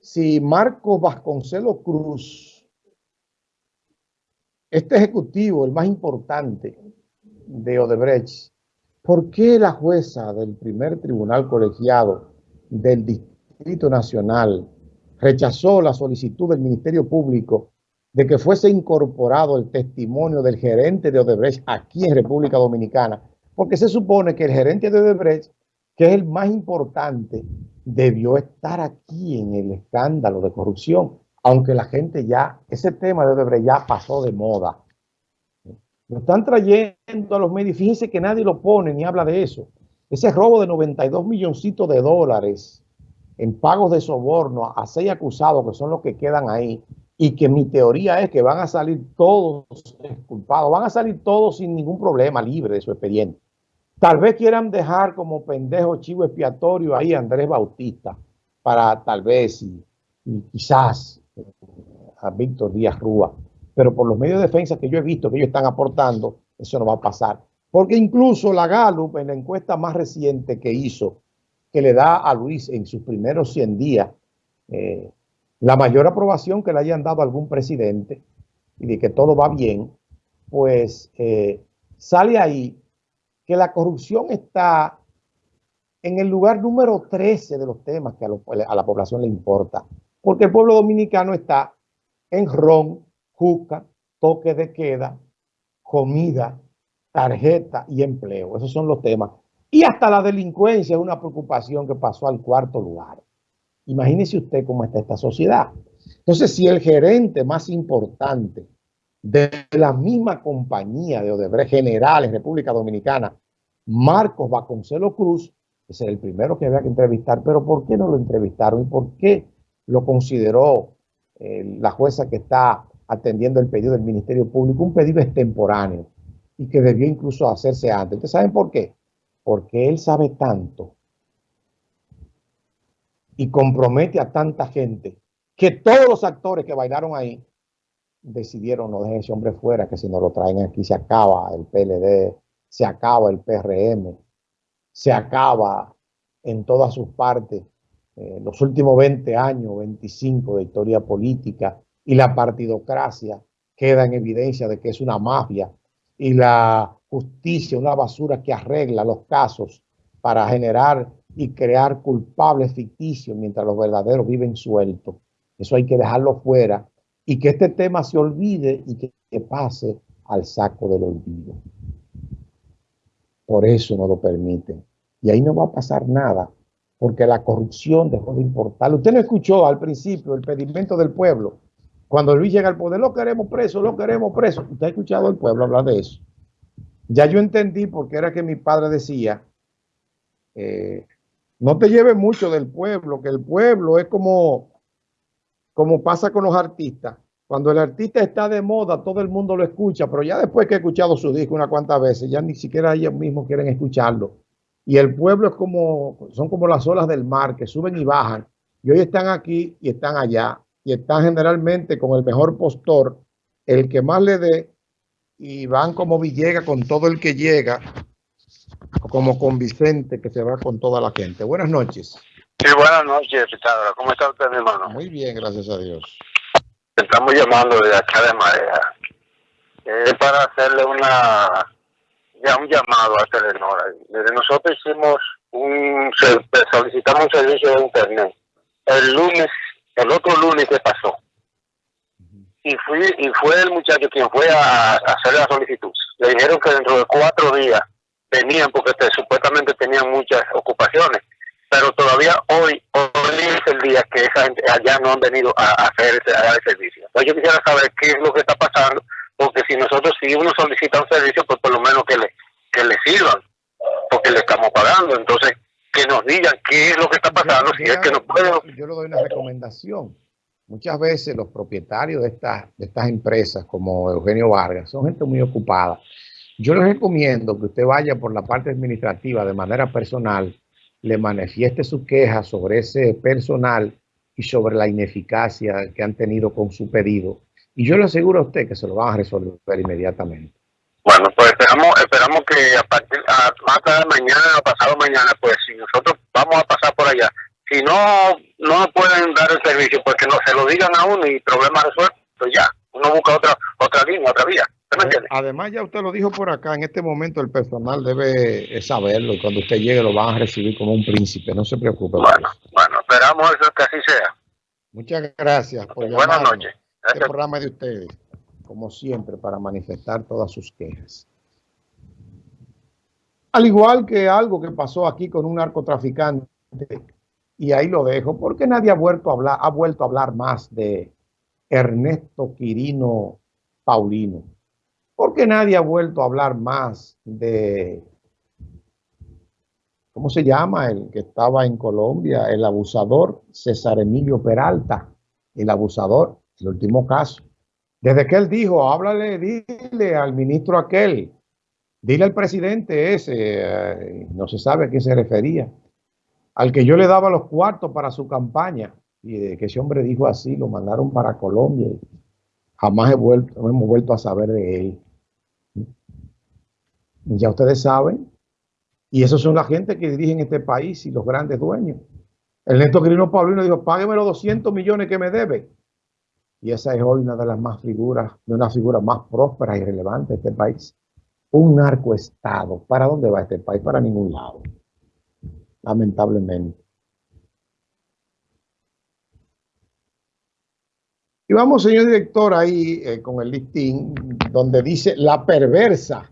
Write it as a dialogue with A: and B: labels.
A: si Marcos Vasconcelos Cruz, este ejecutivo, el más importante de Odebrecht, ¿por qué la jueza del primer tribunal colegiado del Distrito Nacional rechazó la solicitud del Ministerio Público de que fuese incorporado el testimonio del gerente de Odebrecht aquí en República Dominicana, porque se supone que el gerente de Odebrecht, que es el más importante, debió estar aquí en el escándalo de corrupción, aunque la gente ya, ese tema de Odebrecht ya pasó de moda. Lo están trayendo a los medios, fíjense que nadie lo pone ni habla de eso. Ese robo de 92 milloncitos de dólares en pagos de soborno a seis acusados, que son los que quedan ahí, y que mi teoría es que van a salir todos culpados, van a salir todos sin ningún problema, libre de su expediente. Tal vez quieran dejar como pendejo chivo expiatorio ahí a Andrés Bautista para tal vez y, quizás eh, a Víctor Díaz Rúa. Pero por los medios de defensa que yo he visto que ellos están aportando, eso no va a pasar. Porque incluso la Gallup, en la encuesta más reciente que hizo, que le da a Luis en sus primeros 100 días, eh, la mayor aprobación que le hayan dado algún presidente y de que todo va bien, pues eh, sale ahí que la corrupción está en el lugar número 13 de los temas que a, la población le importa. Porque el pueblo dominicano está en ron, juca, toque de queda, comida, tarjeta y empleo. Esos son los temas. Y hasta la delincuencia es una preocupación que pasó al cuarto lugar. Imagínese usted cómo está esta sociedad. Entonces, si el gerente más importante de la misma compañía de Odebrecht General en República Dominicana, Marcos Vasconcelos Cruz, es el primero que había que entrevistar, pero ¿por qué no lo entrevistaron? ¿Y por qué lo consideró eh, la jueza que está atendiendo el pedido del Ministerio Público un pedido extemporáneo y que debió incluso hacerse antes? ¿Ustedes saben por qué? Porque él sabe tanto y compromete a tanta gente que todos los actores que bailaron ahí decidieron no dejar ese hombre fuera, que si no lo traen aquí se acaba el PLD, se acaba el PRM, se acaba en todas sus partes eh, los últimos 20 años, 25 de historia política y la partidocracia queda en evidencia de que es una mafia y la justicia, una basura que arregla los casos para generar y crear culpables ficticios mientras los verdaderos viven sueltos. Eso hay que dejarlo fuera y que este tema se olvide y que, pase al saco del olvido. Por eso no lo permiten. Y ahí no va a pasar nada, porque la corrupción dejó de importar. Usted no escuchó al principio el pedimento del pueblo. Cuando Luis llega al poder, lo queremos preso, lo queremos preso. Usted ha escuchado al pueblo hablar de eso. Ya yo entendí porque era que mi padre decía, eh, no te lleves mucho del pueblo, que el pueblo es como, como pasa con los artistas. Cuando el artista está de moda, todo el mundo lo escucha, pero ya después que he escuchado su disco unas cuantas veces, ya ni siquiera ellos mismos quieren escucharlo. Y el pueblo es como, son como las olas del mar, que suben y bajan. Y hoy están aquí y están allá. Y están generalmente con el mejor postor, el que más le dé, y van como Villega con todo el que llega, como con Vicente, que se va con toda la gente. Buenas noches.
B: Sí, buenas noches, Pitágoras. ¿Cómo está usted, mi hermano?
A: Muy bien, gracias a Dios.
B: Estamos llamando desde acá de Marea. Para hacerle una ya un llamado a Telenor. Nosotros hicimos un solicitamos un servicio de internet. El lunes, el otro lunes que pasó. Y fui y fue el muchacho quien fue a hacer la solicitud. Le dijeron que dentro de cuatro días venían porque supuestamente tenían muchas ocupaciones, pero todavía hoy, hoy es el día que esa gente allá no han venido a, hacer ese, a servicio. Entonces yo quisiera saber qué es lo que está pasando, porque si nosotros, si uno solicita un servicio, pues por lo menos que le, que le sirvan, porque le estamos pagando. Entonces, que nos digan qué es lo que está pasando, si es que no puedo.
A: Yo le doy una recomendación. Muchas veces los propietarios de estas, de estas empresas, como Eugenio Vargas, son gente muy ocupada yo les recomiendo que usted vaya por la parte administrativa de manera personal, le manifieste su queja sobre ese personal y sobre la ineficacia que han tenido con su pedido. Y yo le aseguro a usted que se lo van a resolver inmediatamente.
B: Bueno, pues esperamos, esperamos que a partir a, más mañana o pasado mañana, pues si nosotros vamos a pasar por allá, si no no pueden dar el servicio, pues que no se lo digan a uno y problema resuelto, pues ya, uno busca otra otra línea, otra vía.
A: Eh, además, ya usted lo dijo por acá, en este momento el personal debe eh, saberlo y cuando usted llegue lo van a recibir como un príncipe, no se preocupe.
B: Bueno, bueno, esperamos eso que así sea.
A: Muchas gracias
B: por Buenas noches.
A: Este programa de ustedes, como siempre, para manifestar todas sus quejas. Al igual que algo que pasó aquí con un narcotraficante, y ahí lo dejo, porque nadie ha vuelto a hablar, ha vuelto a hablar más de Ernesto Quirino Paulino. Porque nadie ha vuelto a hablar más de, ¿cómo se llama? El que estaba en Colombia, el abusador César Emilio Peralta, el abusador, el último caso. Desde que él dijo, háblale, dile al ministro aquel, dile al presidente ese, eh, no se sabe a qué se refería, al que yo le daba los cuartos para su campaña, y de que ese hombre dijo así, lo mandaron para Colombia, jamás he vuelto, hemos vuelto a saber de él. Ya ustedes saben. Y esos son la gente que dirigen este país y los grandes dueños. El Neto Quirino Paulino dijo, págueme los 200 millones que me debe. Y esa es hoy una de las más figuras, de una figura más próspera y relevante de este país. Un narcoestado. ¿Para dónde va este país? Para ningún lado. Lamentablemente. Y vamos, señor director, ahí eh, con el listín, donde dice la perversa